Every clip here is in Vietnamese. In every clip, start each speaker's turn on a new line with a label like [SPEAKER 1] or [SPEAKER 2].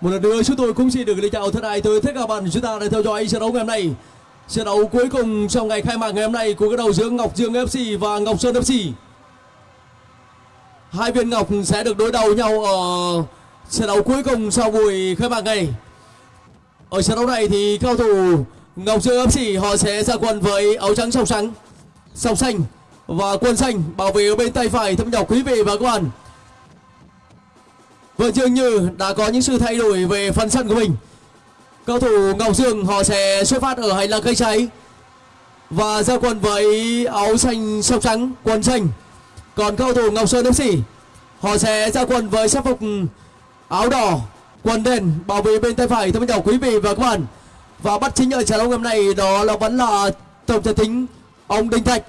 [SPEAKER 1] Một lần nữa chúng tôi cũng xin được lời chào thân ái tới tất cả bạn chúng ta đã theo dõi trận đấu ngày hôm nay. Trận đấu cuối cùng trong ngày khai mạc ngày hôm nay của các đầu giữa Ngọc Dương FC và Ngọc Sơn FC. Hai viên ngọc sẽ được đối đầu nhau ở trận đấu cuối cùng sau buổi khai mạc này. Ở trận đấu này thì cao thủ Ngọc Dương FC họ sẽ ra quân với áo trắng sọc trắng, sọc xanh và quân xanh bảo vệ ở bên tay phải thâm nhỏ quý vị và các bạn. Và dường như đã có những sự thay đổi về phần sân của mình. Cầu thủ Ngọc Dương họ sẽ xuất phát ở hành lang cây cháy và ra quần với áo xanh sọc trắng, quần xanh. Còn cầu thủ Ngọc Sơn FC họ sẽ ra quần với sắc phục áo đỏ, quần đen bảo vệ bên tay phải thưa chào quý vị và các bạn. Và bắt chính ở trận đấu hôm nay đó là vẫn là tổng thể tính ông Đinh Thạch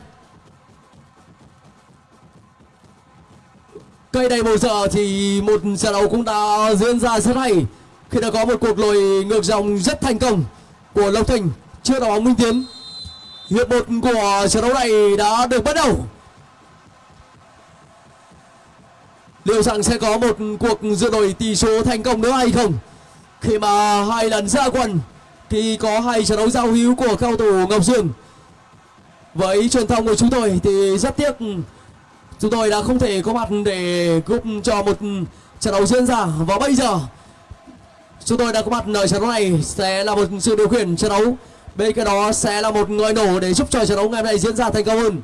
[SPEAKER 1] Cây này bầu giờ thì một trận đấu cũng đã diễn ra rất hay khi đã có một cuộc lội ngược dòng rất thành công của Lộc Thành trước đội bóng Minh Tiến. Hiệp một của trận đấu này đã được bắt đầu. Liệu rằng sẽ có một cuộc dựa đổi tỷ số thành công nữa hay không? Khi mà hai lần ra quân thì có hai trận đấu giao hữu của cao thủ Ngọc Dương. Với truyền thông của chúng tôi thì rất tiếc chúng tôi đã không thể có mặt để giúp cho một trận đấu diễn ra và bây giờ. Chúng tôi đã có mặt ở trận đấu này sẽ là một sự điều khiển trận đấu. Bên cạnh đó sẽ là một người nổ để giúp cho trận đấu ngày hôm nay diễn ra thành công hơn.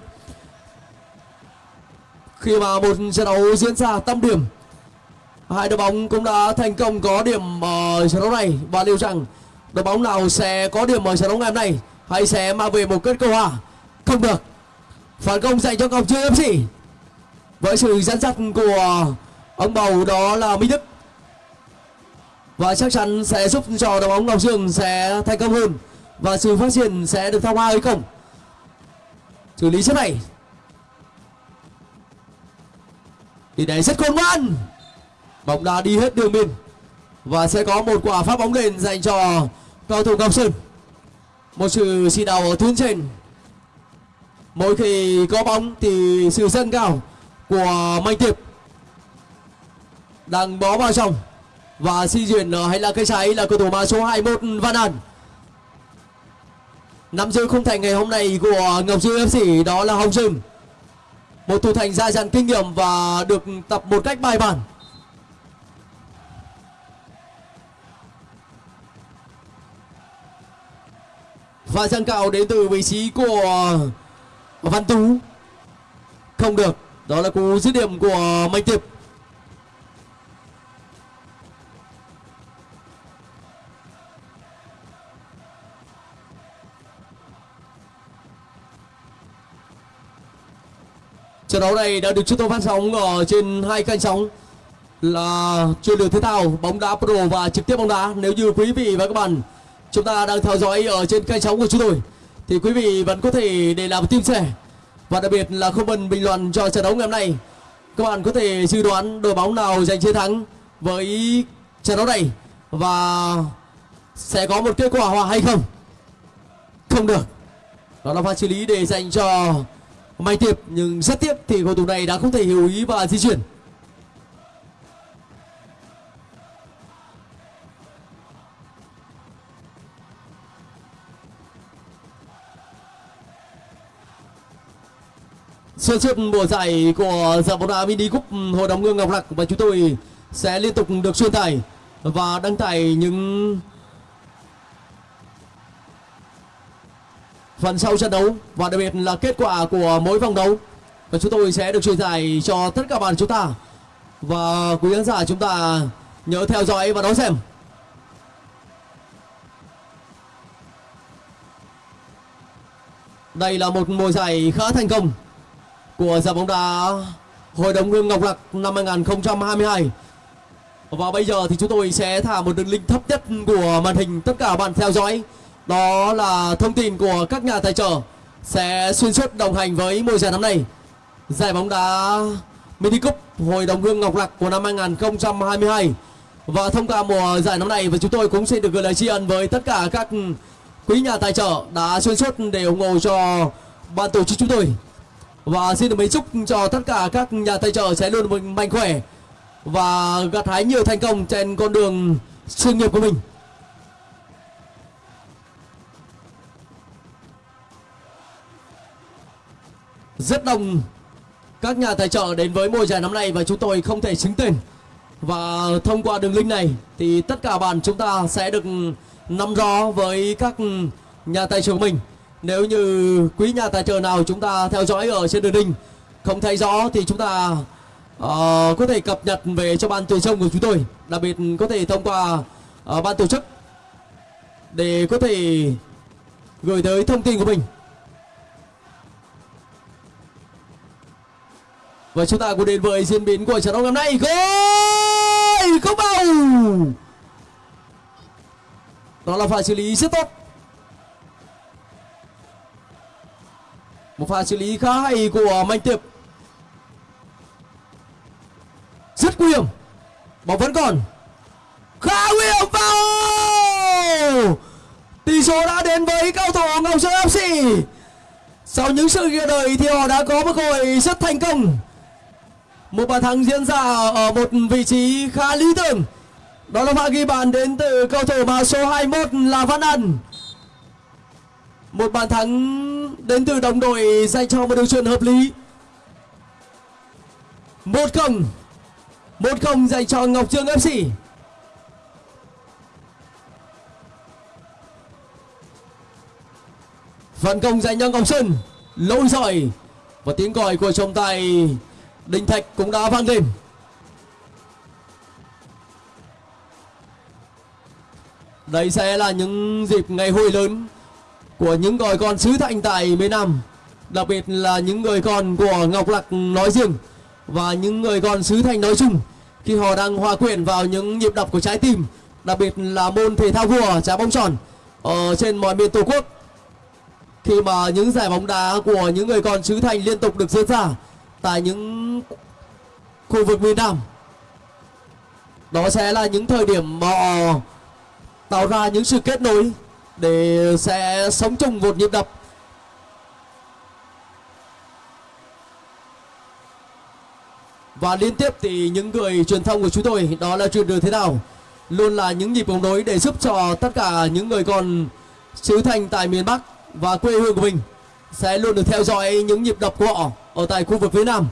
[SPEAKER 1] Khi mà một trận đấu diễn ra tâm điểm, hai đội bóng cũng đã thành công có điểm ở trận đấu này. Và liệu rằng đội bóng nào sẽ có điểm ở trận đấu ngày hôm nay hay sẽ mang về một kết quả hòa không được. Phản công dành cho cậu chưa em fc với sự dẫn dắt của ông bầu đó là Minh Đức. Và chắc chắn sẽ giúp cho đội bóng Ngọc Dương sẽ thành công hơn và sự phát triển sẽ được thăng hoa hay không? Xử lý chất này. Thì đấy rất khôn ngoan. Bóng đá đi hết đường biên và sẽ có một quả phát bóng lên dành cho cầu thủ Ngọc Sơn. Một sự chỉ đạo ở tuyến trên. Mỗi khi có bóng thì sự dâng cao của Mạnh Tiệp đang bó vào trong. Và di chuyển ờ, hay là cây trái là cầu thủ mà số 21 Văn An. Nắm giữ khung thành ngày hôm nay của Ngọc Dương FC đó là Hồng Sừng một thủ thành gia dặn kinh nghiệm và được tập một cách bài bản. Và dâng cao đến từ vị trí của Văn Tú. Không được đó là cú dứt điểm của Mạnh Tiệp Trận đấu này đã được chúng tôi phát sóng ở trên hai kênh sóng là chuyên lược thể thao, bóng đá pro và trực tiếp bóng đá. Nếu như quý vị và các bạn, chúng ta đang theo dõi ở trên kênh sóng của chúng tôi, thì quý vị vẫn có thể để làm tim sẻ và đặc biệt là comment bình luận cho trận đấu ngày hôm nay. Các bạn có thể dự đoán đội bóng nào giành chiến thắng với trận đấu này và sẽ có một kết quả hòa hay không? Không được. Đó là pha xử lý để dành cho Mai Tiệp nhưng rất tiếc thì cầu thủ này đã không thể hiểu ý và di chuyển. Xuyên suốt mùa giải của giải bóng đá mini cup hội đồng hương ngọc lặc. Và chúng tôi sẽ liên tục được truyền tải và đăng tải những phần sau trận đấu. Và đặc biệt là kết quả của mỗi vòng đấu. Và chúng tôi sẽ được truyền tải cho tất cả bạn chúng ta. Và quý khán giả chúng ta nhớ theo dõi và đón xem. Đây là một mùa giải khá thành công của giải bóng đá Hội đồng Hương Ngọc Lặc năm 2022 Và bây giờ thì chúng tôi sẽ thả một đường link thấp nhất của màn hình tất cả bạn theo dõi. Đó là thông tin của các nhà tài trợ sẽ xuyên suốt đồng hành với mùa giải năm nay. Giải bóng đá Mini Cup Hội đồng Hương Ngọc Lặc của năm 2022 Và thông qua mùa giải năm nay, và chúng tôi cũng xin được gửi lời tri ân với tất cả các quý nhà tài trợ đã xuyên suốt để ủng hộ cho ban tổ chức chúng tôi và xin được mấy chúc cho tất cả các nhà tài trợ sẽ luôn mạnh khỏe và gặt hái nhiều thành công trên con đường sự nghiệp của mình. Rất đông các nhà tài trợ đến với mùa giải năm nay và chúng tôi không thể xứng tên. Và thông qua đường link này thì tất cả bạn chúng ta sẽ được nắm rõ với các nhà tài trợ của mình nếu như quý nhà tài trợ nào chúng ta theo dõi ở trên đường đinh không thấy rõ thì chúng ta uh, có thể cập nhật về cho ban tuyển sông của chúng tôi. Đặc biệt có thể thông qua uh, ban tổ chức để có thể gửi tới thông tin của mình. Và chúng ta cùng đến với diễn biến của trận đấu ngày hôm nay. Gol! Không bầu đó là pha xử lý rất tốt. Một pha xử lý khá hay của mạnh tiệp. Rất nguy hiểm. Bóng vẫn còn. Khá nguy hiểm vào. Tỷ số đã đến với cao thủ ngọc sơn fc sau những sự kia đời thì họ đã có một cơ hội rất thành công. Một bàn thắng diễn ra ở một vị trí khá lý tưởng. Đó là pha ghi bàn đến từ cầu thủ mà số 21 là Văn Ân một bàn thắng đến từ đồng đội dành cho một đường chuyền hợp lý. Một không một không dành cho Ngọc Trương FC phản công dành cho Ngọc Sơn, lỗi giỏi và tiếng còi của trọng tài Đinh Thạch cũng đã vang lên. Đây sẽ là những dịp ngày hội lớn của những người con xứ Thạnh tại miền Nam, Đặc biệt là những người con của Ngọc Lặc nói riêng Và những người con xứ Thanh nói chung Khi họ đang hòa quyện vào những nhịp đập của trái tim, Đặc biệt là môn thể thao vua trái bóng tròn Ở trên mọi miền Tổ quốc. Khi mà những giải bóng đá của những người con xứ Thanh liên tục được diễn ra Tại những khu vực miền Nam, Đó sẽ là những thời điểm mà họ tạo ra những sự kết nối để sẽ sống chung một nhịp đập. Và liên tiếp thì những người truyền thông của chúng tôi, đó là truyền được thế nào? Luôn là những nhịp bóng đối để giúp cho tất cả những người còn xứ thành tại miền Bắc và quê hương của mình sẽ luôn được theo dõi những nhịp đập của họ ở tại khu vực phía Nam,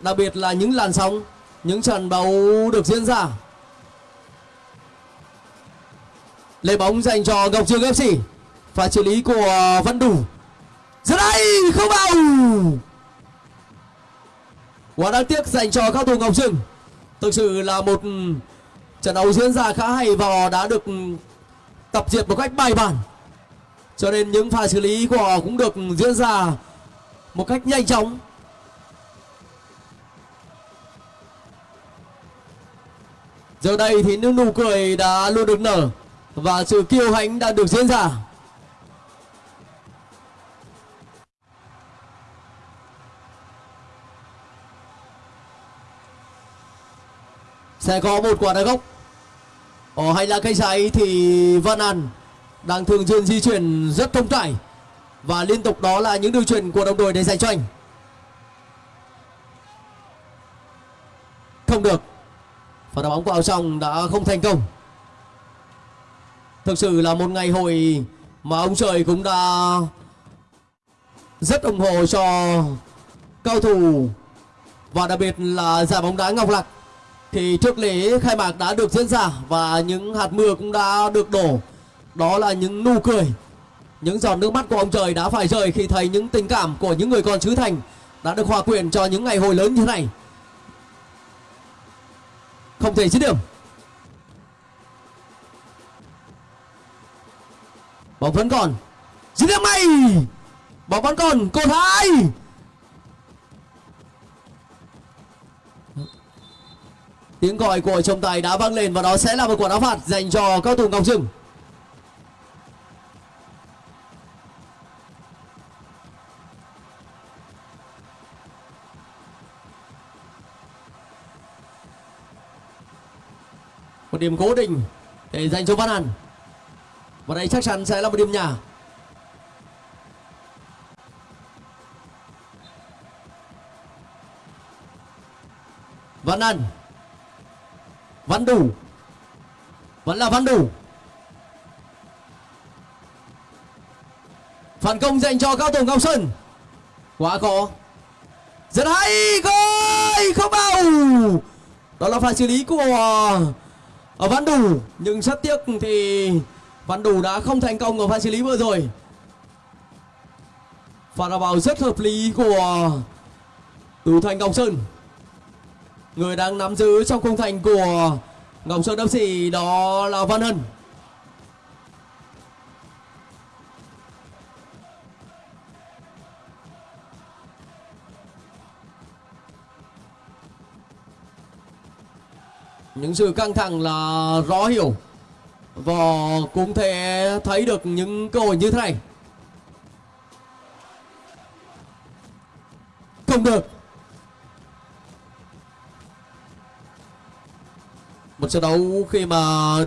[SPEAKER 1] đặc biệt là những làn sóng, những trận đấu được diễn ra. Lấy bóng dành cho Ngọc Trường FC và xử lý của ờ, Văn Đủ. Giờ đây, không vào. Quá đáng tiếc dành cho các thủ Ngọc Trường. Thực sự là một trận đấu diễn ra khá hay và đã được tập dượt một cách bài bản. Cho nên những pha xử lý của họ cũng được diễn ra một cách nhanh chóng. Giờ đây thì những nụ cười đã luôn được nở và sự kiêu hãnh đã được diễn ra. Sẽ có một quả đá gốc ở hành lang cây trái thì Văn An đang thường xuyên di chuyển rất thông trải và liên tục đó là những điều chuyển của đồng đội để dành cho anh. Không được. Và đá bóng vào trong đã không thành công thực sự là một ngày hội mà ông trời cũng đã rất ủng hộ cho cao thủ. Và đặc biệt là giải bóng đá Ngọc Lạc thì trước lễ khai mạc đã được diễn ra và những hạt mưa cũng đã được đổ. Đó là những nụ cười, những giọt nước mắt của ông trời đã phải rơi khi thấy những tình cảm của những người con xứ thành đã được hòa quyện cho những ngày hội lớn như thế này. Không thể dứt điểm. Bóng vẫn còn. Dứt điểm may bóng vẫn còn. Cột hai tiếng gọi của trọng tài đã vang lên và đó sẽ là một quả đá phạt dành cho cao thủ ngọc dương một điểm cố định để dành cho Văn Hàn và đây chắc chắn sẽ là một điểm nhà Văn An Văn Đủ. Vẫn là văn đủ. Phản công dành cho cao thủ ngọc sơn. Quá khó. Rất hay gol không bao. Đó là pha xử lý của ở văn đủ. Nhưng rất tiếc thì văn đủ đã không thành công ở pha xử lý vừa rồi. Pha đá vào rất hợp lý của Tú thành ngọc sơn. Người đang nắm giữ trong khung thành của ngọc sơn fc đó là văn hân. Những sự căng thẳng là rõ hiểu và cũng thể thấy được những cơ hội như thế này. Không được. Một trận đấu khi mà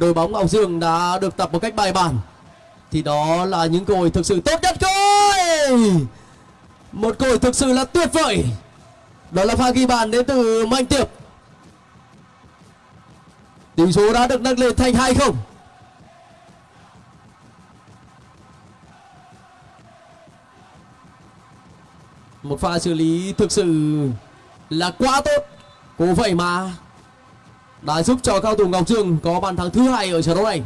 [SPEAKER 1] đội bóng Ngọc Dương đã được tập một cách bài bản, thì đó là những cơ hội thực sự tốt nhất. Thôi một cơ hội thực sự là tuyệt vời. Đó là pha ghi bàn đến từ Mạnh Tiệp. Tỷ số đã được nâng lên thành hai không. Một pha xử lý thực sự là quá tốt. Cố vậy mà đã giúp cho cao thủ Ngọc Dương có bàn thắng thứ hai ở trận đấu này.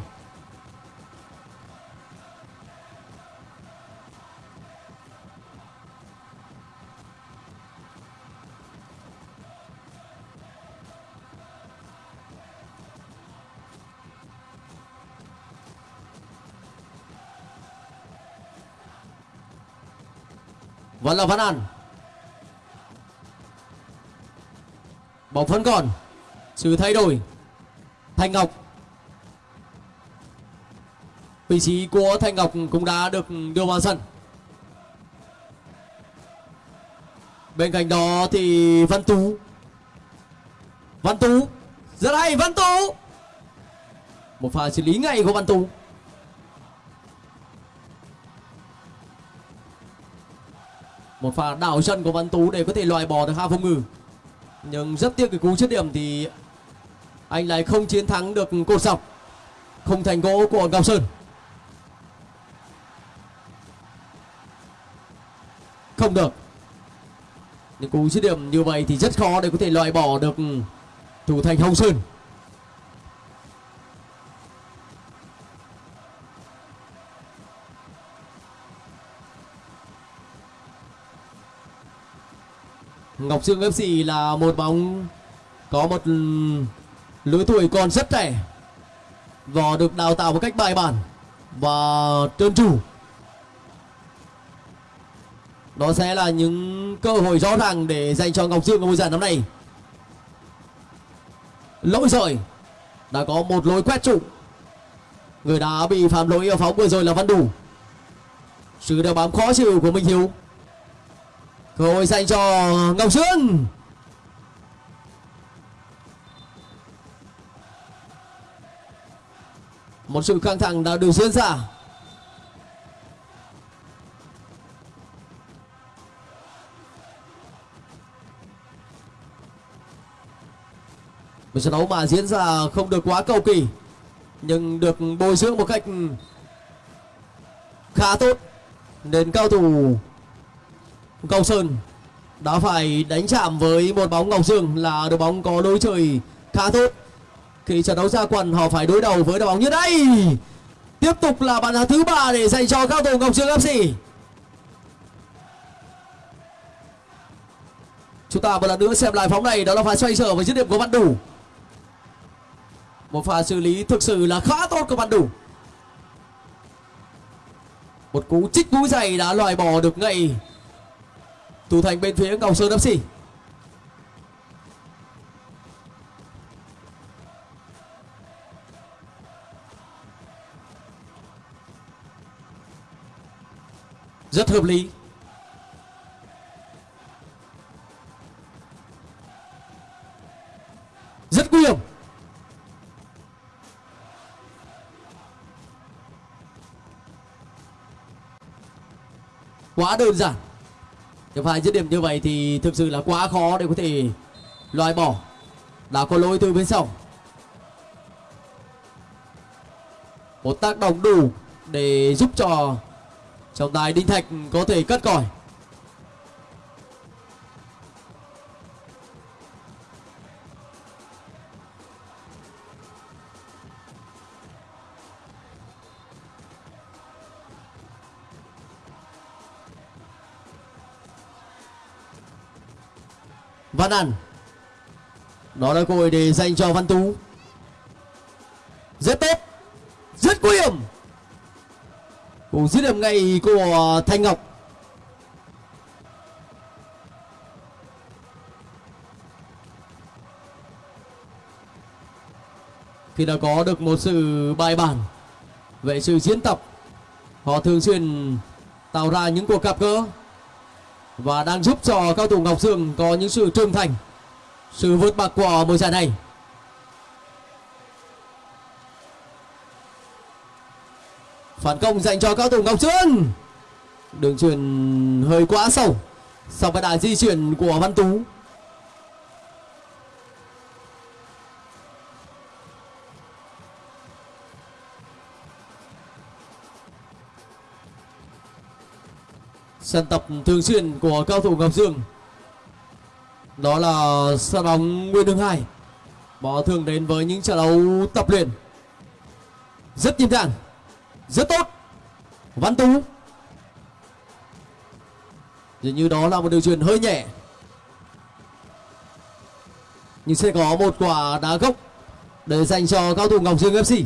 [SPEAKER 1] Vẫn là Văn An. Bóng vẫn còn. Sự thay đổi. Thanh Ngọc. Vị trí của Thanh Ngọc cũng đã được đưa vào sân. Bên cạnh đó thì Văn Tú. Văn Tú. Rất hay, Văn Tú. Một pha xử lý ngay của Văn Tú. Một pha đảo chân của Văn Tú để có thể loại bỏ được hai phong ngự nhưng rất tiếc cái cú dứt điểm thì anh lại không chiến thắng được cột dọc. Không thành gỗ của Ngọc Sơn. Không được. Những cú dứt điểm như vậy thì rất khó để có thể loại bỏ được thủ thành Hồng Sơn. Ngọc Dương FC là một bóng có một lứa tuổi còn rất trẻ và được đào tạo một cách bài bản và trơn tru. Đó sẽ là những cơ hội rõ ràng để dành cho Ngọc Dương ở mùa giải năm nay. Lỗi rồi. Đã có một lối quét trụ. Người đã bị phạm lỗi ở phóng vừa rồi là Văn Đủ. Sự đeo bám khó chịu của Minh Hiếu cơ hội dành cho ngọc dương một sự căng thẳng đã được diễn ra. Một trận đấu mà diễn ra không được quá cầu kỳ, nhưng được bồi dưỡng một cách khá tốt. Nên cao thủ Ngọc Sơn đã phải đánh chạm với một bóng Ngọc Dương là đội bóng có đối chơi khá tốt. Khi trận đấu ra quần, họ phải đối đầu với đội bóng như đây. Tiếp tục là bàn thắng thứ ba để dành cho cao thủ Ngọc Dương FC. Chúng ta một lần nữa xem lại phóng này, đó là pha xoay sở với dứt điểm của Văn Đủ. Một pha xử lý thực sự là khá tốt của Văn Đủ. Một cú chích mũi giày đã loại bỏ được ngay thủ thành bên phía Ngọc Sơn FC rất hợp lý. Rất nguy hiểm. Quá đơn giản những phải dứt điểm như vậy thì thực sự là quá khó để có thể loại bỏ. Đã có lỗi từ bên sau một tác động đủ để giúp cho trọng tài Đinh Thạch có thể cất còi Văn An Đó là cơ hội để dành cho Văn Tú. Rất tốt, Rất nguy hiểm. Cú dứt điểm ngay của Thanh Ngọc. Khi đã có được một sự bài bản Về sự diễn tập, Họ thường xuyên tạo ra những cuộc gặp gỡ và đang giúp cho cao thủ Ngọc Dương có những sự trưởng thành. Sự vượt bậc của mùa giải này. Phản công dành cho cao thủ Ngọc Dương. Đường truyền hơi quá sâu. Sau cái đà di chuyển của Văn Tú. Sân tập thường xuyên của cao thủ Ngọc Dương. Đó là sân bóng Nguyên đường Hải họ thường đến với những trận đấu tập luyện. Rất nhịp nhàng, rất tốt. Văn Tú. Dường như đó là một điều truyền hơi nhẹ. Nhưng sẽ có một quả đá gốc để dành cho cao thủ Ngọc Dương FC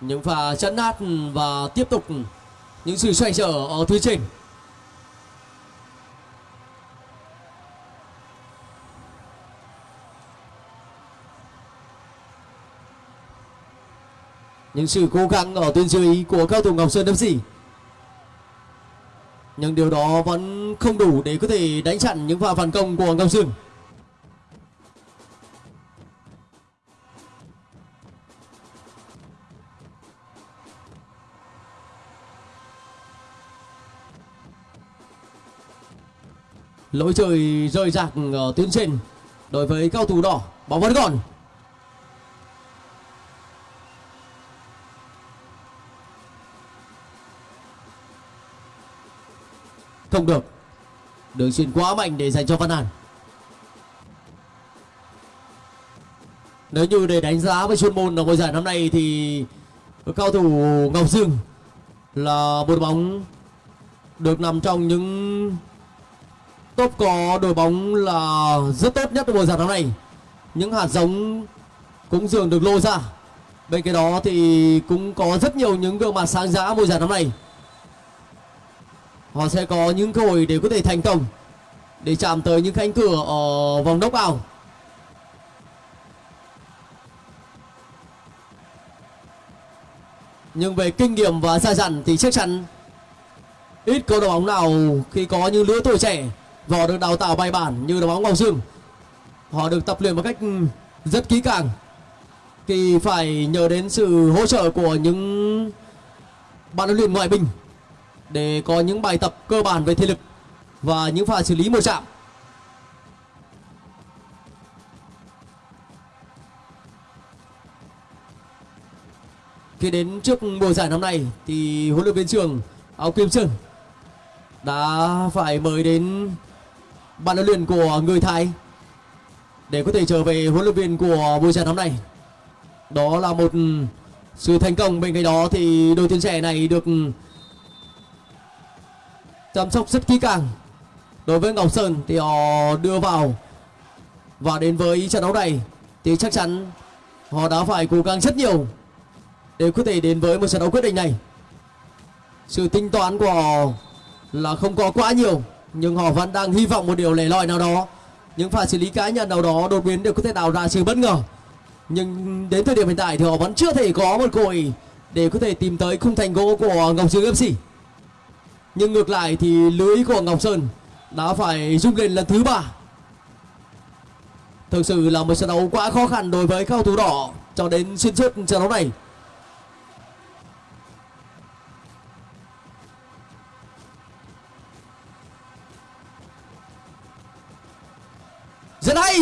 [SPEAKER 1] những pha chấn nát và tiếp tục những sự xoay trở ở tuyến trình. Những sự cố gắng ở tuyến dưới của cao thủ Ngọc Sơn FC nhưng điều đó vẫn không đủ để có thể đánh chặn những pha phản công của Ngọc sơn. Lỗi trời rơi rạc ở tuyến trên. Đối với cao thủ đỏ, bóng vẫn còn. Không được. Đường chuyền quá mạnh để dành cho văn an nếu như để đánh giá với chuyên môn ở mùa giải năm nay thì cao thủ ngọc dương là một bóng được nằm trong những top có đội bóng là rất tốt nhất mùa giải năm nay. Những hạt giống cũng dường được lô ra. Bên cái đó thì cũng có rất nhiều những gương mặt sáng giá mùa giải năm nay. Họ sẽ có những cơ hội để có thể thành công, để chạm tới những cánh cửa ở vòng đốc out nhưng về kinh nghiệm và xa dặn thì chắc chắn ít câu đội bóng nào khi có những lứa tuổi trẻ và được đào tạo bài bản như đội bóng Ngọc Dương họ được tập luyện một cách ừ, rất kỹ càng. Thì phải nhờ đến sự hỗ trợ của những bạn huấn luyện ngoại binh để có những bài tập cơ bản về thể lực và những pha xử lý một chạm khi đến trước mùa giải năm nay thì huấn luyện viên trưởng áo kim sơn đã phải mời đến bạn huấn luyện của người Thái để có thể trở về huấn luyện viên của buổi trận đấu nay. Đó là một sự thành công, bên cạnh đó thì đội tuyển trẻ này được chăm sóc rất kỹ càng. Đối với Ngọc Sơn thì họ đưa vào và đến với trận đấu này thì chắc chắn họ đã phải cố gắng rất nhiều để có thể đến với một trận đấu quyết định này. Sự tính toán của họ là không có quá nhiều nhưng họ vẫn đang hy vọng một điều lẻ loi nào đó. Những pha xử lý cá nhân nào đó đột biến đều có thể tạo ra sự bất ngờ. Nhưng đến thời điểm hiện tại thì họ vẫn chưa thể có một cơ hội để có thể tìm tới khung thành gỗ của Ngọc Dương FC nhưng ngược lại thì lưới của Ngọc Sơn đã phải rung lên lần thứ ba. Thực sự là một trận đấu quá khó khăn đối với cao thủ đỏ cho đến xuyên suốt trận đấu này. rất hay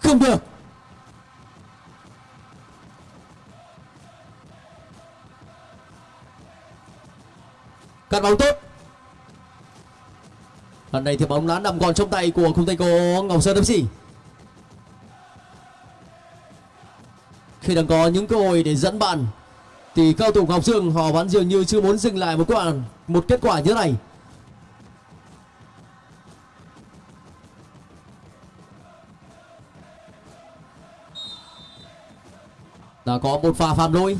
[SPEAKER 1] không được! Cắt bóng tốt! Lần này thì bóng đã nằm còn trong tay của khung tay cô ngọc sơn fc khi đang có những cơ hội để dẫn bạn, thì cao thủ ngọc dương họ vẫn dường như chưa muốn dừng lại một quả một kết quả như thế này. Đã có một pha phạm lỗi.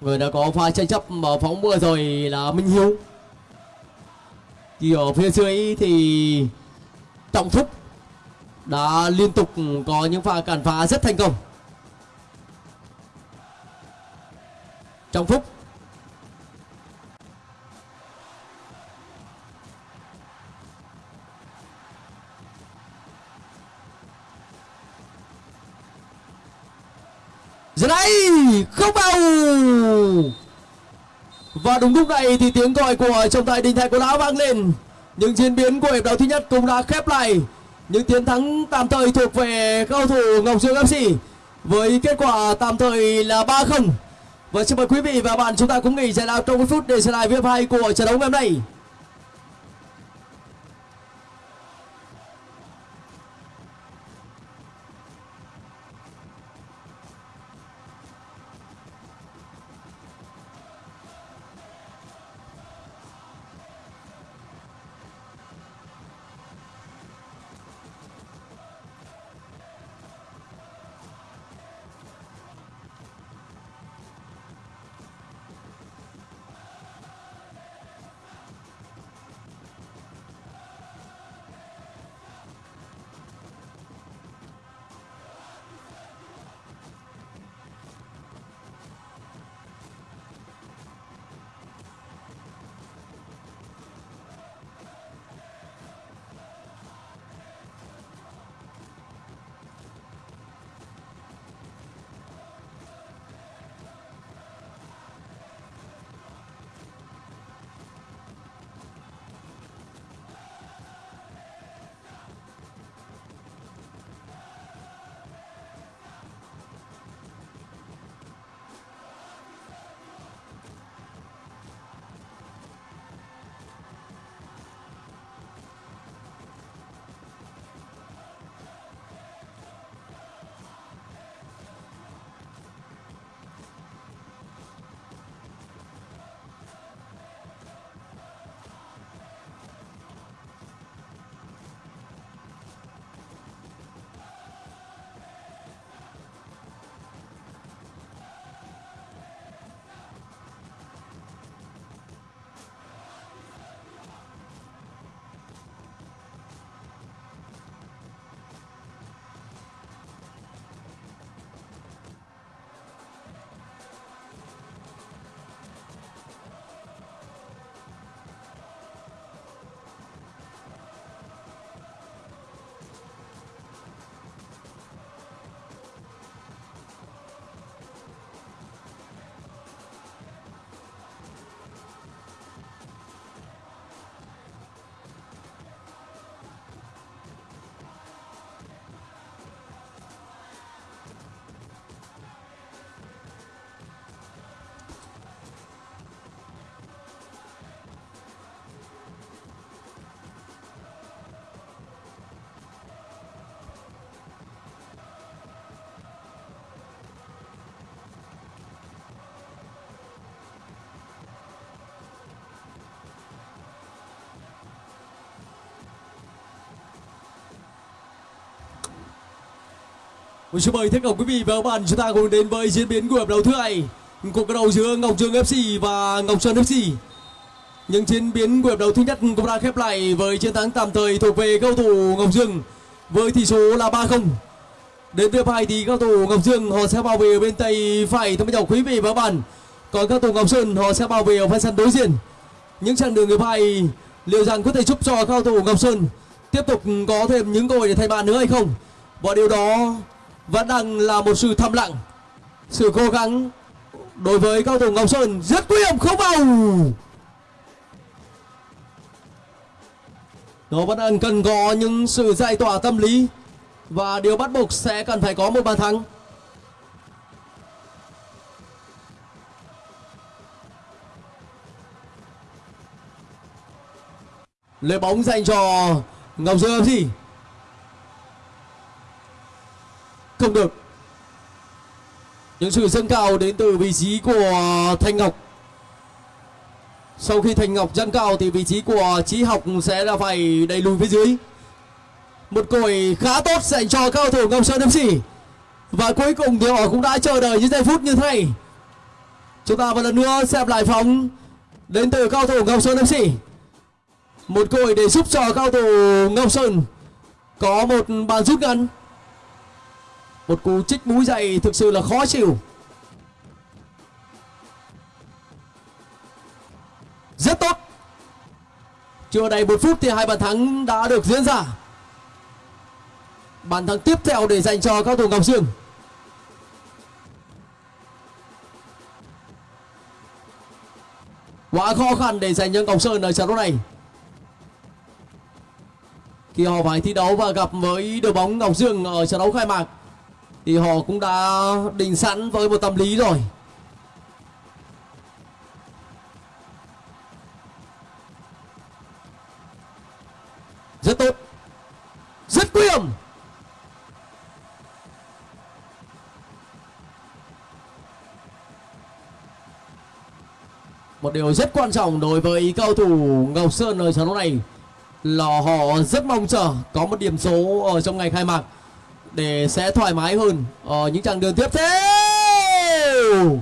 [SPEAKER 1] Người đã có pha tranh chấp mà phóng mưa rồi là minh hiếu. Thì ở phía dưới thì trọng phúc đã liên tục có những pha cản phá rất thành công. Trọng phúc giờ đây không vào. Và đúng lúc này thì tiếng còi của trọng tài đình thạch của lão vang lên. Những diễn biến của hiệp đấu thứ nhất cũng đã khép lại. Những chiến thắng tạm thời thuộc về cầu thủ ngọc dương fc với kết quả tạm thời là 3-0 và vâng, xin mời quý vị và bạn chúng ta cũng nghỉ giải lao trong một phút để xem lại viết hai của trận đấu ngày hôm nay. Xin mời tất cả quý vị và các bạn chúng ta cùng đến với diễn biến của hiệp đấu thứ hai cuộc đấu giữa Ngọc dương FC và Ngọc Sơn FC. Những diễn biến của hiệp đấu thứ nhất cũng đã khép lại với chiến thắng tạm thời thuộc về cầu thủ Ngọc Dương với tỷ số là 3-0. Đến tiếp hai thì cầu thủ Ngọc Dương họ sẽ bảo vệ ở bên tay phải thưa quý quý vị và các bạn. Còn cầu thủ Ngọc Sơn họ sẽ bảo vệ ở phần sân đối diện. Những chặng đường hiệp hai, liệu rằng có thể giúp cho cầu thủ Ngọc Sơn tiếp tục có thêm những cơ hội để thay bàn nữa hay không? Và điều đó vẫn đang là một sự thầm lặng. Sự cố gắng đối với cao thủ Ngọc Sơn rất nguy hiểm, không vào. Nó vẫn đang cần có những sự giải tỏa tâm lý và điều bắt buộc sẽ cần phải có một bàn thắng. Lấy bóng dành cho ngọc dương gì? Không được. Những sự dâng cao đến từ vị trí của thanh ngọc. Sau khi thanh ngọc dâng cao thì vị trí của trí học sẽ là phải đẩy lùi phía dưới. Một còi khá tốt dành cho cao thủ ngọc sơn fc và cuối cùng thì họ cũng đã chờ đợi những giây phút như thế này. Chúng ta một lần nữa xem lại phóng đến từ cao thủ ngọc sơn fc một cơ để giúp cho cao thủ ngọc sơn có một bàn rút ngắn một cú chích mũi dậy thực sự là khó chịu. Rất tốt. Chưa đầy một phút thì hai bàn thắng đã được diễn ra. Bàn thắng tiếp theo để dành cho các thủ ngọc dương quá khó khăn để dành cho ngọc sơn ở trận đấu này. Khi họ phải thi đấu và gặp với đội bóng ngọc dương ở trận đấu khai mạc thì họ cũng đã định sẵn với một tâm lý rồi. Rất tốt. Rất nguy hiểm một điều rất quan trọng đối với cầu thủ Ngọc Sơn ở trận đấu này là họ rất mong chờ có một điểm số ở trong ngày khai mạc để sẽ thoải mái hơn ở những chặng đường tiếp theo.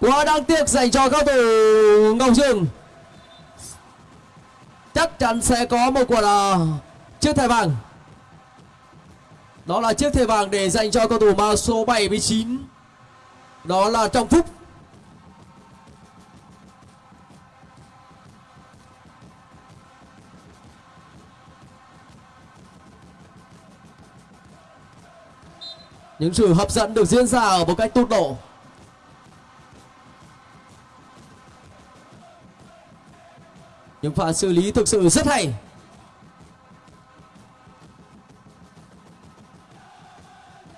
[SPEAKER 1] Quá đáng tiếc dành cho cao thủ Ngọc Dương. Chắc chắn sẽ có một quả là chiếc thẻ vàng. Đó là chiếc thẻ vàng để dành cho cầu thủ mang số 79 đó là Trọng Phúc. Những sự hấp dẫn được diễn ra ở một cách tốc độ. Những pha xử lý thực sự rất hay.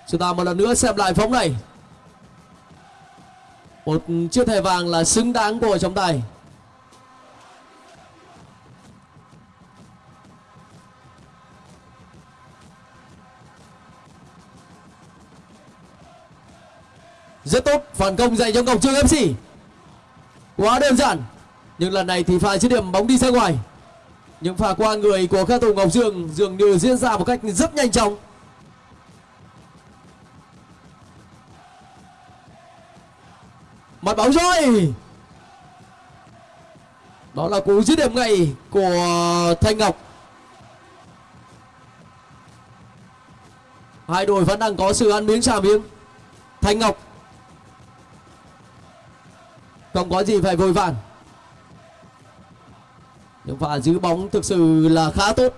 [SPEAKER 1] Chúng ta một lần nữa xem lại phóng này. Một chiếc thẻ vàng là xứng đáng của trọng tài. Rất tốt. Phản công dành cho ngọc trương fc quá đơn giản, nhưng lần này thì pha dứt điểm bóng đi ra ngoài. Những pha qua người của các thủ ngọc dương dường như diễn ra một cách rất nhanh chóng. Mặt bóng rồi đó là cú dứt điểm ngay của thanh ngọc. Hai đội vẫn đang có sự ăn miếng trả miếng. Thanh ngọc không có gì phải vội vàng. Nhưng pha giữ bóng thực sự là khá tốt.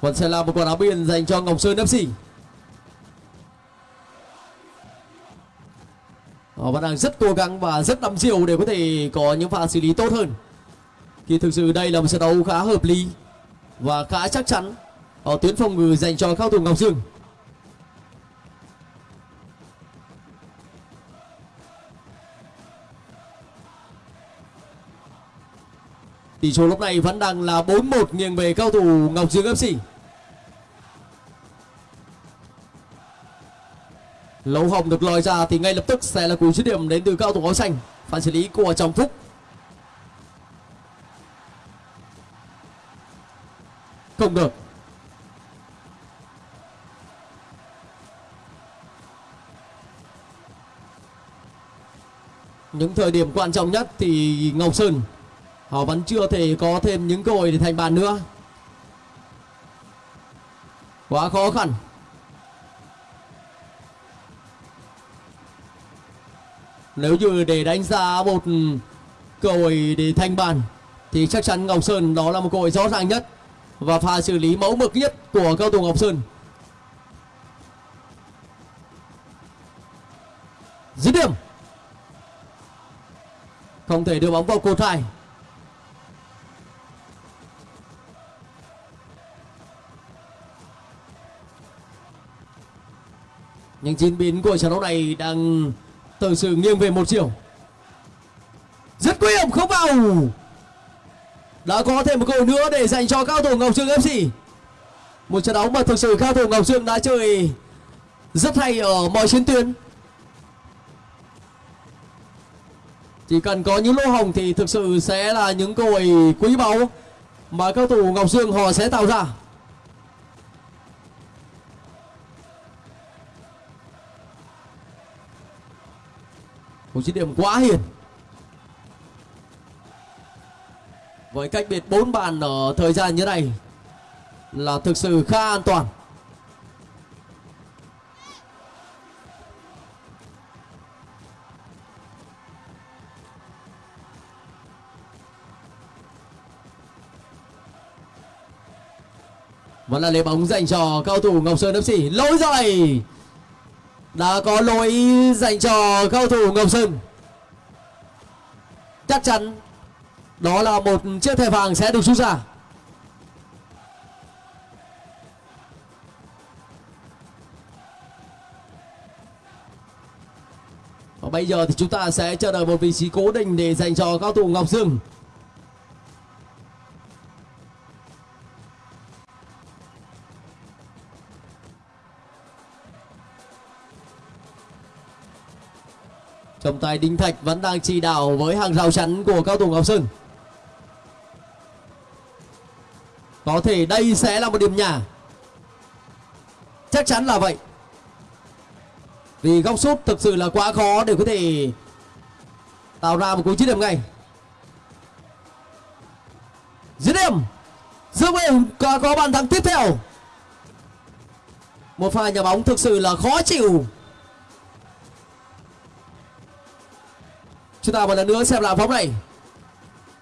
[SPEAKER 1] Còn sẽ là một quả áo biên dành cho Ngọc Sơn FC Họ vẫn đang rất cố gắng và rất đắm diều để có thể có những pha xử lý tốt hơn. Thì thực sự đây là một trận đấu khá hợp lý và khá chắc chắn ở tuyến phòng ngự dành cho cao thủ Ngọc Dương. Tỷ số lúc này vẫn đang là 4-1 nghiêng về cao thủ Ngọc Dương FC. Lấu hồng được lòi ra thì ngay lập tức sẽ là cú dứt điểm đến từ cao thủ áo xanh. Phản xử lý của Trọng Phúc. Không được. Những thời điểm quan trọng nhất thì Ngọc Sơn họ vẫn chưa thể có thêm những cơ hội để thành bàn nữa. Quá khó khăn. Nếu như để đánh giá một cơ hội để thành bàn thì chắc chắn Ngọc Sơn đó là một cơ hội rõ ràng nhất và pha xử lý mẫu mực nhất của cao thủ Ngọc Sơn. Dứt điểm. Không thể đưa bóng vào cột hai. Những diễn biến của trận đấu này đang từ sự nghiêng về một chiều. Rất nguy hiểm không vào đã có thêm một cơ hội nữa để dành cho cao thủ ngọc dương fc một trận đấu mà thực sự cao thủ ngọc dương đã chơi rất hay ở mọi chiến tuyến. Chỉ cần có những lỗ hồng thì thực sự sẽ là những cơ hội quý báu mà cao thủ ngọc dương họ sẽ tạo ra. Một chiến điểm quá hiền. Với cách biệt 4 bàn ở thời gian như này là thực sự khá an toàn. Vẫn là lấy bóng dành cho cao thủ ngọc sơn fc lỗi rồi đã có lỗi dành cho cao thủ ngọc sơn. Chắc chắn đó là một chiếc thẻ vàng sẽ được rút ra Và bây giờ thì chúng ta sẽ chờ đợi một vị trí cố định để dành cho cao thủ Ngọc Dương. Trọng tài Đinh Thạch vẫn đang chỉ đạo với hàng rào chắn của cao thủ Ngọc Sơn. Có thể đây sẽ là một điểm nhà. Chắc chắn là vậy. Vì góc sút thực sự là quá khó để có thể tạo ra một cú dứt điểm ngay. Dứt điểm. Dương Nguyên có, có bàn thắng tiếp theo. Một pha nhà bóng thực sự là khó chịu. Chúng ta một lần nữa xem lại phóng này.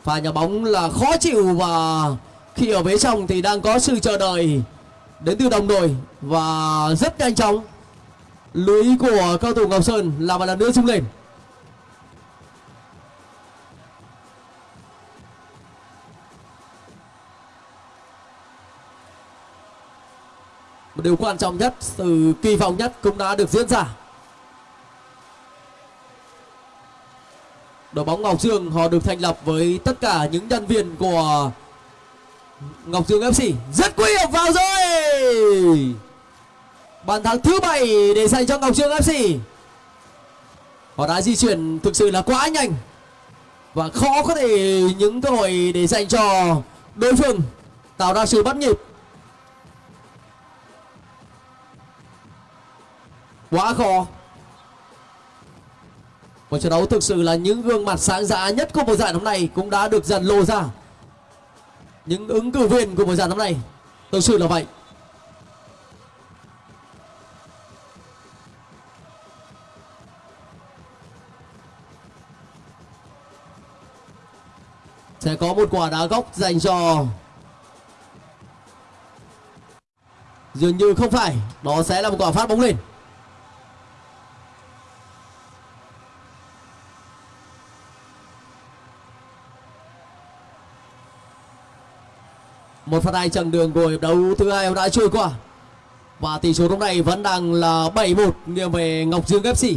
[SPEAKER 1] Pha nhà bóng là khó chịu và khi ở phía trong thì đang có sự chờ đợi đến từ đồng đội và rất nhanh chóng. Lưới của cao thủ Ngọc Sơn là một lần nữa rung lên. Một điều quan trọng nhất từ kỳ vọng nhất cũng đã được diễn ra. Đội bóng Ngọc Dương, họ được thành lập với tất cả những nhân viên của Ngọc Dương FC rất nguy hiểm vào rồi. Bàn thắng thứ bảy để dành cho Ngọc Dương FC họ đã di chuyển thực sự là quá nhanh và khó có thể những cơ hội để dành cho đối phương tạo ra sự bắt nhịp. Quá khó. Một trận đấu thực sự là những gương mặt sáng giá nhất của mùa giải năm nay cũng đã được dần lộ ra những ứng cử viên của buổi giải năm nay, thực sự là vậy. Sẽ có một quả đá góc dành cho dường như không phải, đó sẽ là một quả phát bóng lên. Một phát hai chặng đường của hiệp đấu thứ hai đã trôi qua. Và tỷ số lúc này vẫn đang là 7-1 nghiêng về Ngọc Dương FC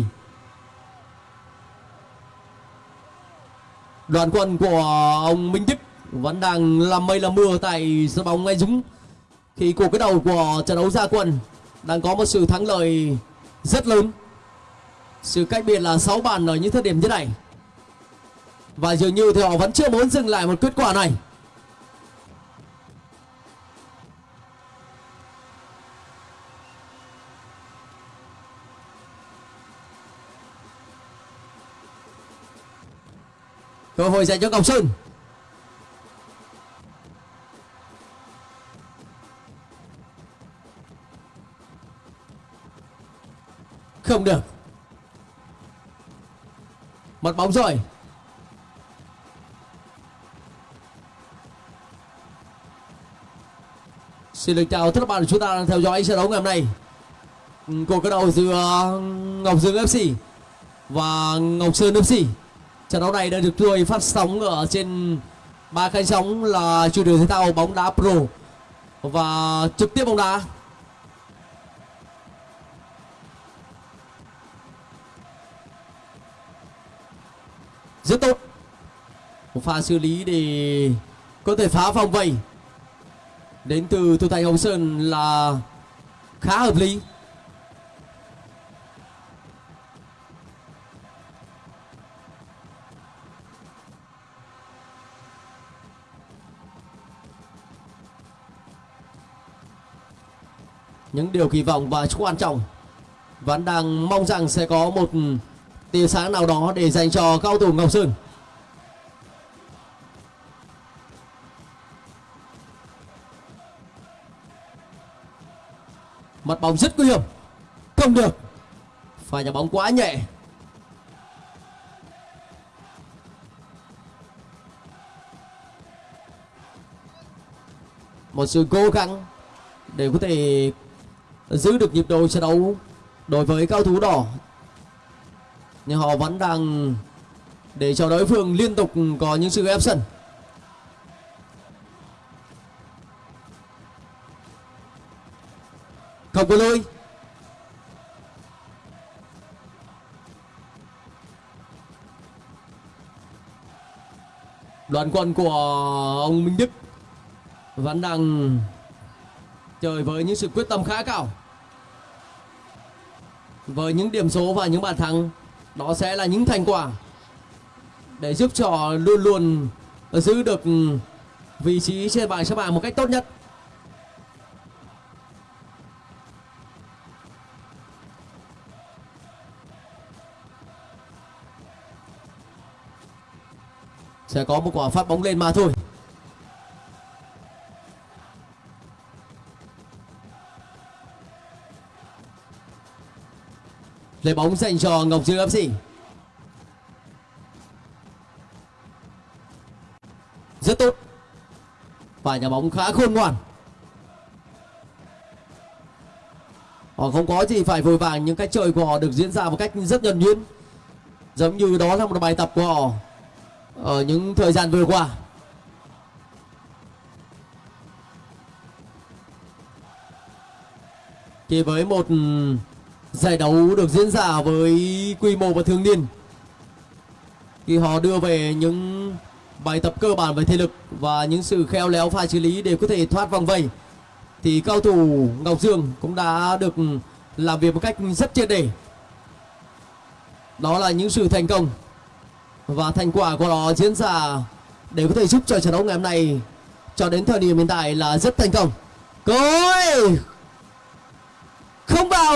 [SPEAKER 1] đoàn quân của ông Minh Đức vẫn đang làm mây làm mưa tại sân bóng Ngay Dũng. Khi cuộc cái đầu của trận đấu gia quân đang có một sự thắng lợi rất lớn. Sự cách biệt là 6 bàn ở những thời điểm như này. Và dường như thì họ vẫn chưa muốn dừng lại một kết quả này. Cơ hội dành cho ngọc sơn. Không được. Mặt bóng rồi. Xin được chào tất cả bạn chúng ta đang theo dõi trận đấu ngày hôm nay. Cuộc cái đầu giữa ngọc dương fc và ngọc sơn fc Trận đấu này đang được tôi phát sóng ở trên ba kênh sóng là chuyên đường thể thao bóng đá pro và trực tiếp bóng đá. Rất tốt. Một pha xử lý để có thể phá phòng vây đến từ thủ thành Hồng Sơn là khá hợp lý. Những điều kỳ vọng và quan trọng vẫn đang mong rằng sẽ có một tia sáng nào đó để dành cho cao thủ Ngọc Sơn. Mặt bóng rất nguy hiểm. Không được. Phải nhà bóng quá nhẹ. Một sự cố gắng để có thể giữ được nhịp độ trận đấu đối với cao thủ đỏ. Nhưng họ vẫn đang để cho đối phương liên tục có những sự ép sân. Không có lôi. Đoàn quân của ông Minh Đức vẫn đang chơi với những sự quyết tâm khá cao với những điểm số và những bàn thắng, đó sẽ là những thành quả để giúp cho luôn luôn giữ được vị trí trên bảng xếp hạng một cách tốt nhất. Sẽ có một quả phát bóng lên mà thôi. Lấy bóng dành cho Ngọc Dương FC Rất tốt. Và nhà bóng khá khôn ngoan. Họ không có gì phải vội vàng, Nhưng cách chơi của họ được diễn ra một cách rất nhuần nhuyễn. Giống như đó là một bài tập của họ Ở những thời gian vừa qua. Chỉ với một Giải đấu được diễn ra với quy mô và thường niên. Khi họ đưa về những bài tập cơ bản về thể lực Và những sự khéo léo pha xử lý để có thể thoát vòng vây, Thì cao thủ Ngọc Dương cũng đã được làm việc một cách rất triệt để. Đó là những sự thành công Và thành quả của nó diễn ra để có thể giúp cho trận đấu ngày hôm nay cho đến thời điểm hiện tại là rất thành công. Cơ không vào.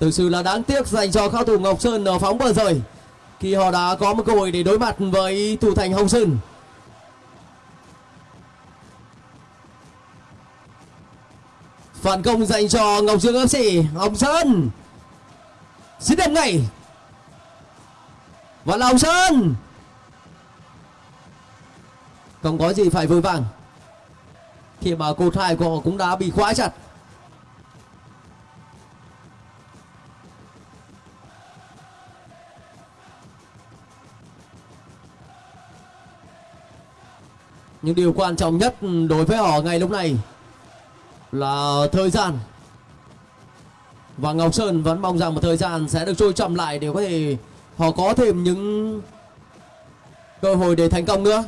[SPEAKER 1] Thực sự là đáng tiếc dành cho cao thủ ngọc sơn ở phóng vừa rồi. Khi họ đã có một cơ hội để đối mặt với thủ thành hồng sơn. Phản công dành cho ngọc dương fc hồng sơn. Xin điểm ngay. Và là hồng sơn. Không có gì phải vội vàng khi mà cột hai của họ cũng đã bị khóa chặt. Nhưng điều quan trọng nhất đối với họ ngay lúc này là thời gian. Và Ngọc Sơn vẫn mong rằng một thời gian sẽ được trôi chậm lại để có thể họ có thêm những cơ hội để thành công nữa.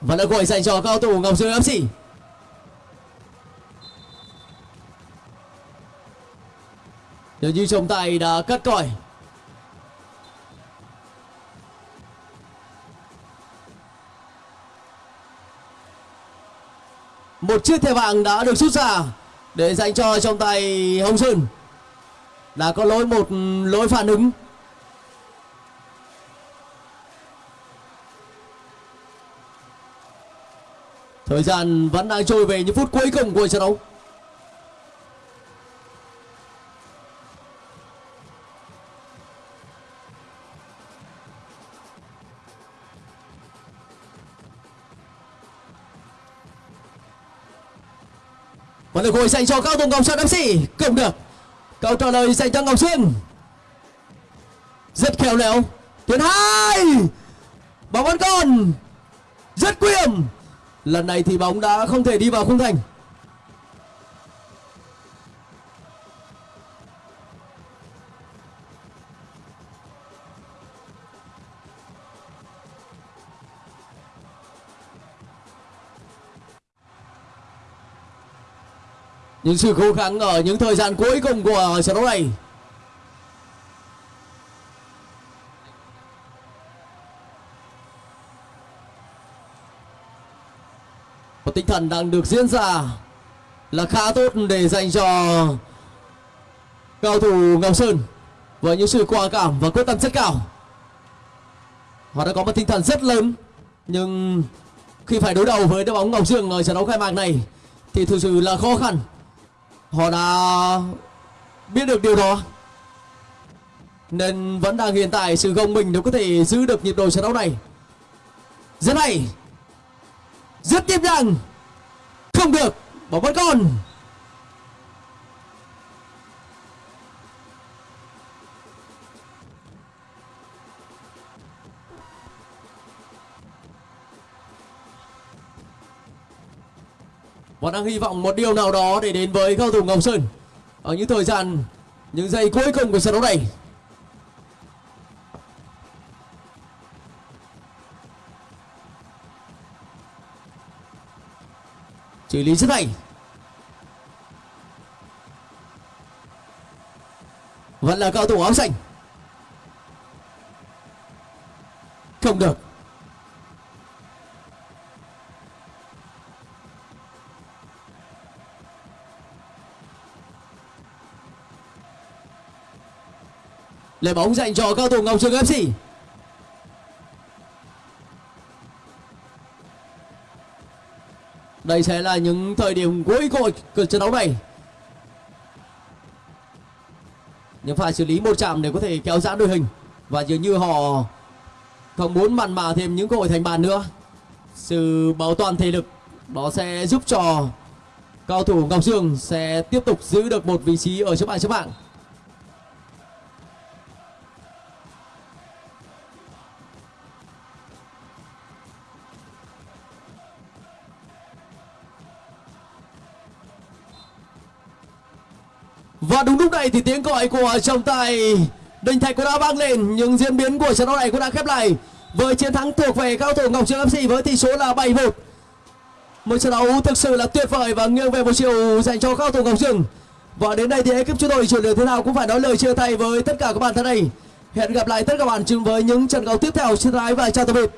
[SPEAKER 1] Và đã gọi dành cho cao thủ Ngọc Dương FC Nếu như trọng tài đã cắt còi. Một chiếc thẻ vàng đã được rút ra Để dành cho trọng tài Hồng Sơn. Đã có lỗi một lỗi phản ứng. Thời gian vẫn đang trôi về những phút cuối cùng của trận đấu. Và được hồi dành cho cao Tùng Ngọc Sơn FC Cũng được. Câu trả lời dành cho Ngọc Sơn Rất khéo léo. Tuyến hai. Bóng vẫn còn. Rất quyền Lần này thì bóng đã không thể đi vào khung thành. Những sự cố gắng ở những thời gian cuối cùng của trận đấu này. Và tinh thần đang được diễn ra là khá tốt để dành cho cao thủ Ngọc Sơn với những sự quả cảm và quyết tâm rất cao. Họ đã có một tinh thần rất lớn, nhưng khi phải đối đầu với đội bóng Ngọc Dương ở trận đấu khai mạc này thì thực sự là khó khăn. Họ đã biết được điều đó, nên vẫn đang hiện tại sự gồng mình nếu có thể giữ được nhịp độ trận đấu này. Rất hay rất tiếp rằng không được bóng vẫn còn Bọn đang hy vọng một điều nào đó để đến với cao thủ Ngọc Sơn. Ở những thời gian, những giây cuối cùng của trận đấu này xử lý rất hay vẫn là cao thủ áo xanh. Không được. Lại bóng dành cho cao thủ Ngọc Trường FC Đây sẽ là những thời điểm cuối cùng của trận đấu này. Nhưng phải xử lý một chạm để có thể kéo giãn đội hình. Và dường như họ không muốn mặn mà thêm những cơ hội thành bàn nữa. Sự bảo toàn thể lực, Đó sẽ giúp cho cao thủ Ngọc Dương sẽ tiếp tục giữ được một vị trí ở trước bảng trước bạn. Và đúng lúc này thì tiếng gọi của trọng tài Đình Thạch cũng đã vang lên, Nhưng diễn biến của trận đấu này cũng đã khép lại Với chiến thắng thuộc về cao thủ Ngọc Trường FC với tỷ số là 7-1 Một trận đấu thực sự là tuyệt vời và nghiêng về một chiều dành cho cao thủ Ngọc Trường Và đến đây thì ekip chúng tôi chuyển lượt thế nào cũng phải nói lời chia tay với tất cả các bạn thân này Hẹn gặp lại tất cả các bạn chung với những trận đấu tiếp theo. Xin lỗi và chào tạm biệt.